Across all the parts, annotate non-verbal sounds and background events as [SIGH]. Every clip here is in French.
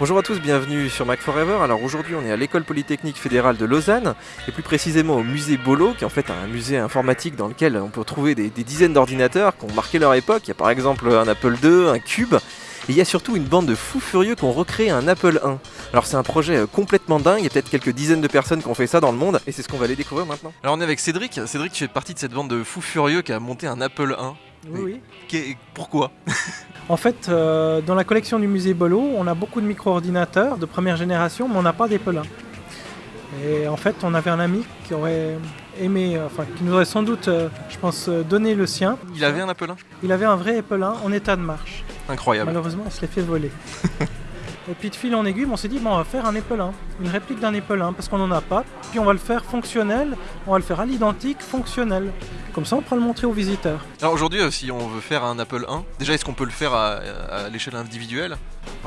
Bonjour à tous, bienvenue sur Mac Forever. Alors aujourd'hui on est à l'école polytechnique fédérale de Lausanne et plus précisément au musée Bolo qui est en fait un musée informatique dans lequel on peut trouver des, des dizaines d'ordinateurs qui ont marqué leur époque. Il y a par exemple un Apple II, un Cube et il y a surtout une bande de fous furieux qui ont recréé un Apple I. Alors c'est un projet euh, complètement dingue, il y a peut-être quelques dizaines de personnes qui ont fait ça dans le monde et c'est ce qu'on va aller découvrir maintenant. Alors on est avec Cédric, Cédric tu fais partie de cette bande de fous furieux qui a monté un Apple I. Oui, oui. Qu'est- Pourquoi? En fait, euh, dans la collection du musée Bolo, on a beaucoup de micro-ordinateurs de première génération, mais on n'a pas d'Apple I. Et en fait, on avait un ami qui aurait aimé, euh, enfin, qui nous aurait sans doute, je pense, donné le sien. Il avait un Apple I Il avait un vrai Apple I en état de marche. Incroyable. Malheureusement, on se l'est fait voler. [LAUGHS] Et puis de fil en aiguille, on s'est dit, bon, on va faire un Apple I, une réplique d'un Apple I, parce qu'on n'en a pas. Puis on va le faire fonctionnel, on va le faire à l'identique, fonctionnel. Comme ça, on pourra le montrer aux visiteurs. Alors aujourd'hui euh, si on veut faire un Apple I, déjà est-ce qu'on peut le faire à, à l'échelle individuelle?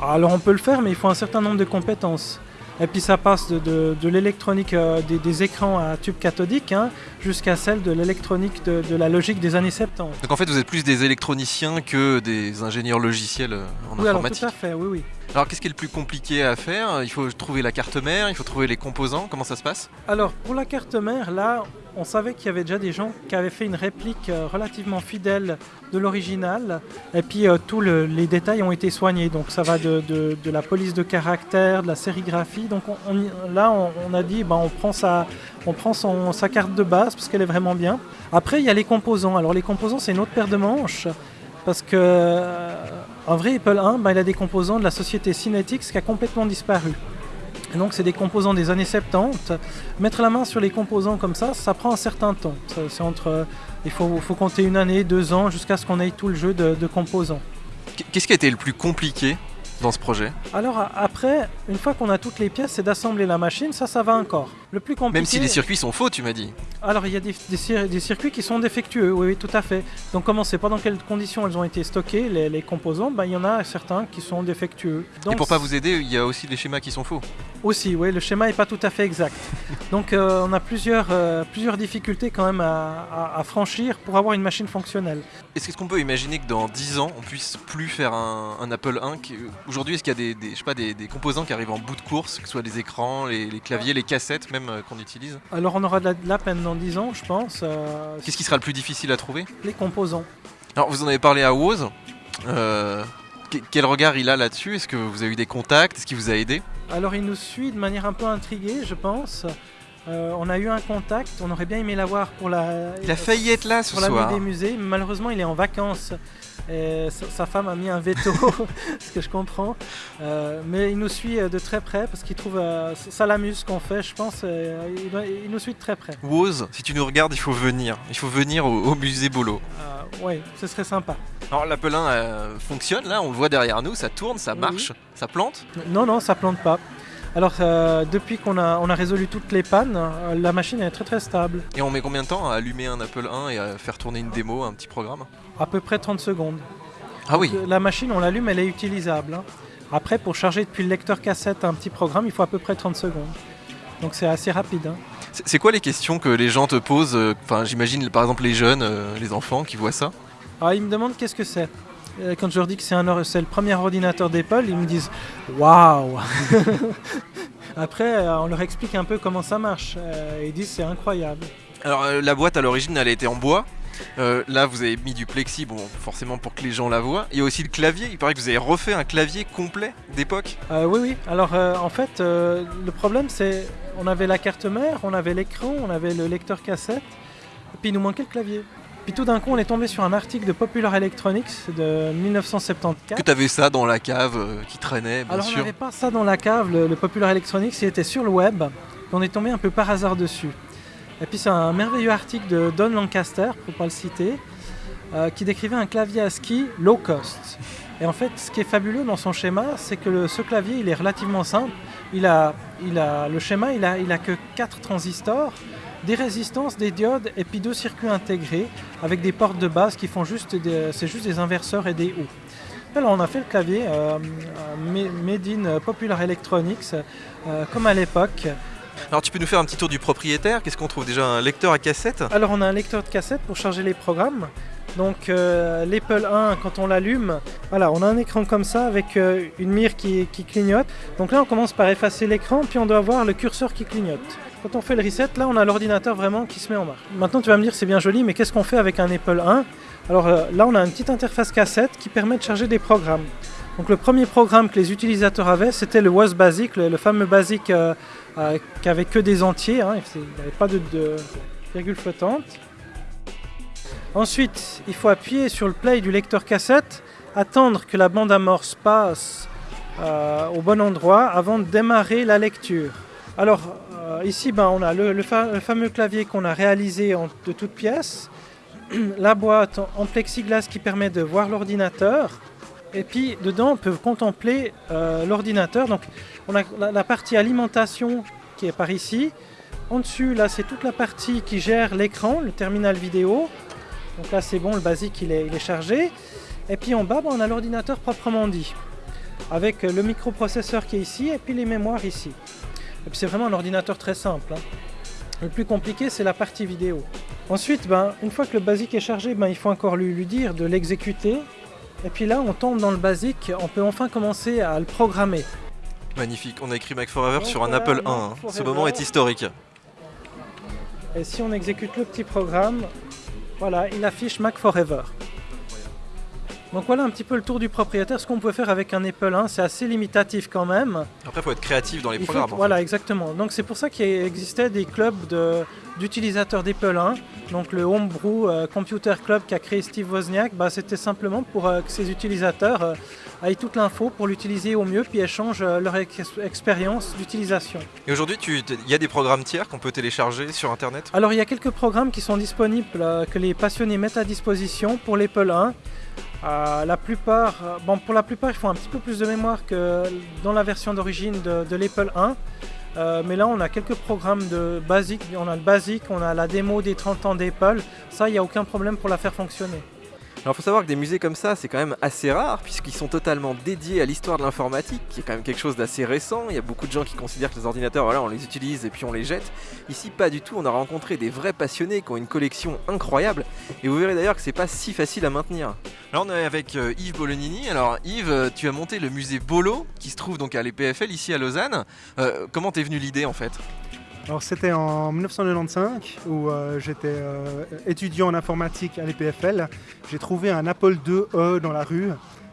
Alors on peut le faire, mais il faut un certain nombre de compétences. Et puis ça passe de, de- de l'électronique euh, des, des écrans à tube cathodique hein, jusqu'à celle de l'électronique de, de la logique des années 70. Donc en fait vous êtes plus des électroniciens que des ingénieurs logiciels euh, en oui, alors informatique. tout à fait, oui, oui. Alors qu'est-ce qui est le plus compliqué à faire? Il faut trouver la carte mère, il faut trouver les composants, comment ça se passe? Alors pour la carte mère, là, on savait qu'il y avait déjà des gens qui avaient fait une réplique euh, relativement fidèle de l'original. Et puis euh, tous le- les détails ont été soignés. Donc ça va de, la police de caractère, de la sérigraphie. Donc là, on, a dit, ben, on prend, sa, sa carte de base parce qu'elle est vraiment bien. Après, il y a les composants. Alors les composants, c'est une autre paire de manches. Parce que euh, un vrai Apple I, ben, il a des composants de la société Synetics qui a complètement disparu. Et donc c'est des composants des années 70. Mettre la main sur les composants comme ça, ça prend un certain temps. C'est entre, euh, il faut, faut compter une année, deux ans, jusqu'à ce qu'on ait tout le jeu de, de composants. Qu'est-ce qui a été le plus compliqué dans ce projet? Alors après, une fois qu'on a toutes les pièces, c'est d'assembler la machine. Ça, ça va encore. Le plus compliqué. Même si les circuits sont faux, tu m'as dit. Alors il y a des, des cir- des circuits qui sont défectueux, oui, oui, tout à fait. Donc comment c'est? Pas dans quelles conditions elles ont été stockées, les, les composants? Ben, Il y en a certains qui sont défectueux. Et Donc, pour pas vous aider, il y a aussi les schémas qui sont faux. Aussi, oui, le schéma n'est pas tout à fait exact. [LAUGHS] Donc euh, on a plusieurs, euh, plusieurs difficultés quand même à, à- à franchir pour avoir une machine fonctionnelle. Est-ce qu'on peut imaginer que dans 10 ans, on puisse plus faire un, un Apple I qui- Aujourd'hui, est-ce qu'il y a des, des- je sais pas, des, des composants qui arrivent en bout de course, que ce soit les écrans, les, les claviers, les cassettes même euh, qu'on utilise Alors on aura de la, de la peine dans 10 ans, je pense, euh, Qu'est-ce qui sera le plus difficile à trouver? les composants. Alors, vous en avez parlé à Woz. Euh, que- quel regard il a là-dessus? Est-ce que vous avez eu des contacts? Est-ce qu'il vous a aidé? Alors il nous suit de manière un peu intriguée, je pense. Euh, on a eu un contact, on aurait bien aimé l'avoir pour la, Il a failli être là ce pour la soir. nuit des musées, malheureusement il est en vacances. Et sa, femme a mis un veto, [LAUGHS] ce que je comprends. Euh, mais il nous suit euh, de très près parce qu'il trouve euh, ça l'amuse ce qu'on fait, je pense. euh, il, doit- il nous suit de très près. Woz, si tu nous regardes, il faut venir. Il faut venir au, au musée Bolo. Ouais, ce serait sympa. Alors euh, fonctionne là, on le voit derrière nous, ça tourne, ça Oui, marche, ça plante. Non, non, ça plante pas. Alors euh, depuis qu'on a, on a résolu toutes les pannes, euh, la machine est très très stable. Et on met combien de temps à allumer un Apple I et à faire tourner une démo, un petit programme À peu près 30 secondes. Ah oui, La machine, on l'allume, elle est utilisable. hein. Après, pour charger depuis le lecteur cassette un petit programme, il faut à peu près 30 secondes. Donc c'est assez rapide. hein. c'est quoi les questions que les gens te posent euh, Enfin, j'imagine par exemple les jeunes, les enfants qui voient ça? Alors ils me demandent qu'est-ce que c'est. Euh, Quand je leur dis que c'est le premier ordinateur d'Apple, ils me disent waouh. [LAUGHS] Après, euh, on leur explique un peu comment ça marche. Euh, Ils disent c'est incroyable. Alors la boîte à l'origine, elle été en bois. Euh, là, vous avez mis du plexi, bon, forcément pour que les gens la voient. Il y a aussi le clavier. Il paraît que vous avez refait un clavier complet d'époque. Euh, oui, oui. Alors euh, en fait, le problème c'est on avait la carte mère, on avait l'écran, on avait le lecteur cassette, et puis il nous manquait le clavier. Puis tout d'un coup, on est tombé sur un article de Popular Electronics de 1974. Que t'avais ça dans la cave euh, qui traînait, bien Alors on sûr. n'avait pas ça dans la cave, le, le Popular Electronics, il était sur le web. On est tombé un peu par hasard dessus. Et puis c'est un merveilleux article de Don Lancaster, pour pas le citer, euh, qui décrivait un clavier ASCII low cost. Et en fait, ce qui est fabuleux dans son schéma, c'est que le- ce clavier, il est relativement simple. Il a, il a, le schéma, il a, il a que 4 transistors, des résistances, des diodes et puis deux circuits intégrés avec des portes de base qui font juste des, c'est juste des inverseurs et des hauts. Alors on a fait le clavier euh, euh, made in Popular Electronics euh, comme à l'époque. Alors tu peux nous faire un petit tour du propriétaire Qu'est-ce qu'on trouve déjà? Un lecteur à cassette? Alors on a un lecteur de cassette pour charger les programmes. Donc euh, l'Apple 1, quand on l'allume, voilà, on a un écran comme ça avec euh, une mire qui, qui, clignote. Donc là, on commence par effacer l'écran, puis on doit voir le curseur qui clignote. Quand on fait le reset, là, on a l'ordinateur vraiment qui se met en marche. Maintenant, tu vas me dire, c'est bien joli, mais qu'est-ce qu'on fait avec un Apple 1 Alors euh, là, on a une petite interface cassette qui permet de charger des programmes. Donc le premier programme que les utilisateurs avaient, c'était le WAS Basic, le, fameux Basic euh, euh, qui avait que des entiers, hein, il n'y avait pas de, de virgule flottante. Ensuite, il faut appuyer sur le play du lecteur cassette, attendre que la bande amorce passe au bon endroit avant de démarrer la lecture. Alors ici, ben, on a le, le, fa le fameux clavier qu'on a réalisé de toutes pièces, [CLEARS THROAT] la boîte en, plexiglas qui permet de voir l'ordinateur, et puis dedans on peut contempler euh, l'ordinateur. Donc on a la, partie alimentation qui est par ici. En dessus, là, c'est toute la partie qui gère l'écran, le terminal vidéo. Donc là, c'est bon, le basique, il est, il est, chargé. Et puis en bas, ben, on a l'ordinateur proprement dit, avec le microprocesseur qui est ici et puis les mémoires ici. Et puis c'est vraiment un ordinateur très simple. Hein. Le plus compliqué, c'est la partie vidéo. Ensuite, ben, une fois que le basique est chargé, ben, il faut encore lui, lui dire de l'exécuter. Et puis là, on tombe dans le basique, on peut enfin commencer à le programmer. Magnifique, on a écrit Mac Forever Donc sur un Apple 1. Hein. Ce moment est historique. Et si on exécute le petit programme, voilà, il affiche Mac Forever. Donc voilà un petit peu le tour du propriétaire. Ce qu'on peut faire avec un Apple 1, c'est assez limitatif quand même. Après, il faut être créatif dans les il programmes. Voilà, exactement. Donc c'est pour ça qu'il existait des clubs d'utilisateurs d'Apple 1. Donc le Homebrew euh, Computer Club qu'a créé Steve Wozniak, bah, c'était simplement pour euh, que ces utilisateurs euh, aient toute l'info pour l'utiliser au mieux, puis échangent euh, leur ex expérience d'utilisation. Et aujourd'hui, il y a des programmes tiers qu'on peut télécharger sur Internet? Alors il y a quelques programmes qui sont disponibles, que les passionnés mettent à disposition pour l'Apple 1. Euh, la plupart, bon, pour la plupart, il faut un petit peu plus de mémoire que dans la version d'origine de, de l'Apple 1. Euh, mais là, on a quelques programmes de basique. On a le basique, on a la démo des 30 ans d'Apple. Ça, il n'y a aucun problème pour la faire fonctionner. Alors il faut savoir que des musées comme ça, c'est quand même assez rare, puisqu'ils sont totalement dédiés à l'histoire de l'informatique, qui est quand même quelque chose d'assez récent. Il y a beaucoup de gens qui considèrent que les ordinateurs, voilà, on les utilise et puis on les jette. Ici, pas du tout, on a rencontré des vrais passionnés qui ont une collection incroyable, et vous verrez d'ailleurs que c'est pas si facile à maintenir. Là on est avec euh, Yves Bolognini. Alors Yves, euh, tu as monté le musée Bolo, qui se trouve donc à l'EPFL ici à Lausanne. Euh, comment t'es venu l'idée en fait? Alors c'était en 1995 où euh, j'étais euh, étudiant en informatique à l'EPFL. J'ai trouvé un Apple IIe dans la rue.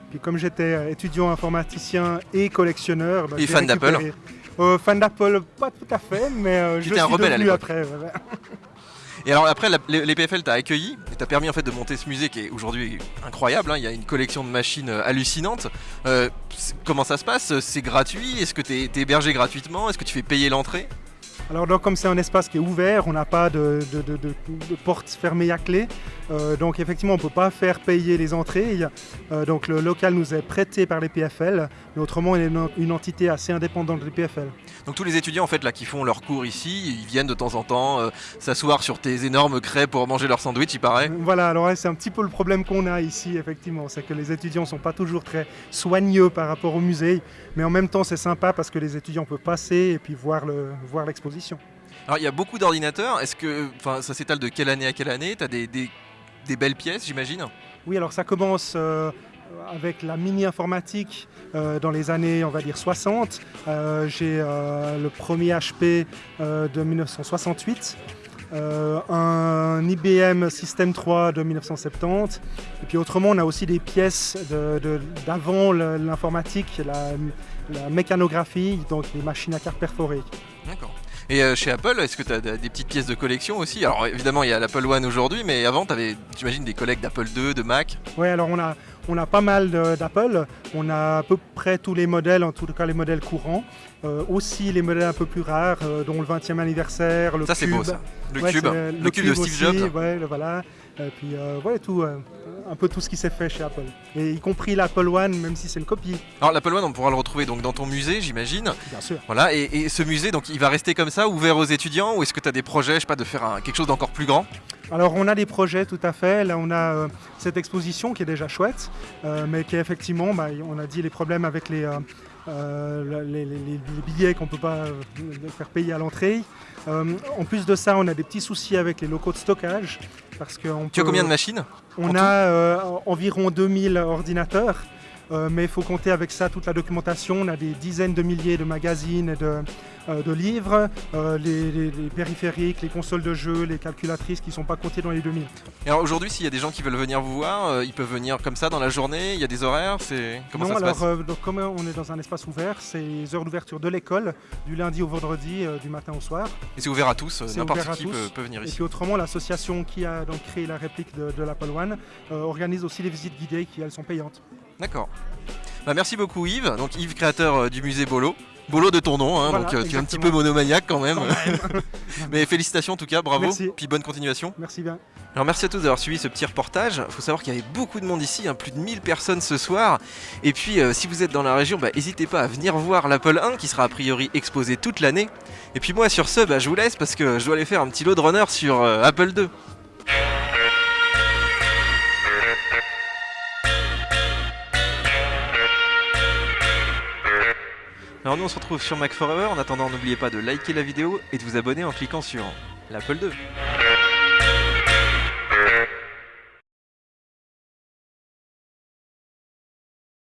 Puis comme j'étais étudiant informaticien et collectionneur... Bah, et fan d'Apple euh, Fan d'Apple, pas tout à fait, mais je suis un rebelle devenu après. Et alors après, l'EPFL t'a accueilli et t'a permis en fait de monter ce musée qui est aujourd'hui incroyable. Hein. Il y a une collection de machines hallucinantes. Euh, comment ça se passe? C'est gratuit? Est-ce que tu es, es, hébergé gratuitement? Est-ce que tu fais payer l'entrée? Alors donc, comme c'est un espace qui est ouvert, on n'a pas de, de, de, de, porte fermée à clé. Euh, donc effectivement, on ne peut pas faire payer les entrées. Euh, donc le local nous est prêté par les PFL, mais autrement, il est une, entité assez indépendante des PFL. Donc tous les étudiants en fait là qui font leurs cours ici, ils viennent de temps en temps euh, s'asseoir sur tes énormes craies pour manger leur sandwich, il paraît. Voilà, alors ouais, c'est un petit peu le problème qu'on a ici, effectivement, c'est que les étudiants sont pas toujours très soigneux par rapport au musée, mais en même temps c'est sympa parce que les étudiants peuvent passer et puis voir le voir Alors il y a beaucoup d'ordinateurs. Est-ce que, ça s'étale de quelle année à quelle année? T'as des, des, des, belles pièces, j'imagine? Oui, alors ça commence euh, avec la mini informatique euh, dans les années, on va dire 60. Euh, J'ai le premier HP de 1968. Euh, un IBM System 3 de 1970. Et puis autrement, on a aussi des pièces d'avant l'informatique, la, la, mécanographie, donc les machines à carte perforées. D'accord. Et euh, chez Apple, est-ce que tu as des petites pièces de collection aussi? Alors évidemment, il y a l'Apple One aujourd'hui, mais avant, tu avais, j'imagine, des collègues d'Apple 2, de Mac Oui, alors on a, on a pas mal d'Apple. On a à peu près tous les modèles, en tout cas les modèles courants. Euh, aussi les modèles un peu plus rares, euh, dont le 20e anniversaire, le ça, cube. c'est beau, ça. Le ouais, cube, le, le cube, de Steve aussi, Jobs. Ouais, le, voilà. Et puis euh, ouais, tout, euh, un peu tout ce qui s'est fait chez Apple. Et y compris l'Apple One, même si c'est une copie. Alors l'Apple One, on pourra le retrouver donc dans ton musée, j'imagine. Bien sûr. Voilà. Et, et, ce musée, donc, il va rester comme ça, ouvert aux étudiants, ou est-ce que tu as des projets, je sais pas, de faire un, quelque chose d'encore plus grand? Alors on a des projets tout à fait. Là on a euh, cette exposition qui est déjà chouette, euh, mais qui est effectivement, bah, on a dit les problèmes avec les, euh, les, les, les, billets qu'on ne peut pas faire payer à l'entrée. en plus de ça, on a des petits soucis avec les locaux de stockage. Parce que on Tu as combien de machines On a euh, environ 2000 ordinateurs, euh, mais il faut compter avec ça toute la documentation. On a des dizaines de milliers de magazines et de, euh, de livres, euh, les, les- les périphériques, les consoles de jeux, les calculatrices qui ne sont pas comptées dans les 2000. Et alors aujourd'hui, s'il y a des gens qui veulent venir vous voir, ils peuvent venir comme ça dans la journée. Il y a des horaires. C'est comment non, ça se alors passe? donc, comme on est dans un espace ouvert, c'est les heures d'ouverture de l'école, du lundi au vendredi, du matin au soir. Et c'est ouvert à tous. c'est N'importe qui peut, peut venir Et ici. puis autrement, l'association qui a donc créé la réplique de, de l'Apple One organise aussi les visites guidées qui, elles, sont payantes. D'accord. Bah, merci beaucoup Yves. Donc Yves, créateur euh, du musée Bolo. Bolo de ton nom, hein, Voilà, donc euh, tu es un petit peu monomaniaque quand même. [LAUGHS] Mais félicitations en tout cas, bravo. Merci. Puis bonne continuation. Merci bien. Alors merci à tous d'avoir suivi ce petit reportage. Il faut savoir qu'il y avait beaucoup de monde ici, hein, plus de 1000 personnes ce soir. Et puis euh, si vous êtes dans la région, bah, n'hésitez pas à venir voir l'Apple 1 qui sera a priori exposé toute l'année. Et puis moi sur ce, bah, je vous laisse parce que je dois aller faire un petit load runner sur euh, Apple 2. Alors nous on se retrouve sur Mac Forever. En attendant, n'oubliez pas de liker la vidéo et de vous abonner en cliquant sur l'Apple 2.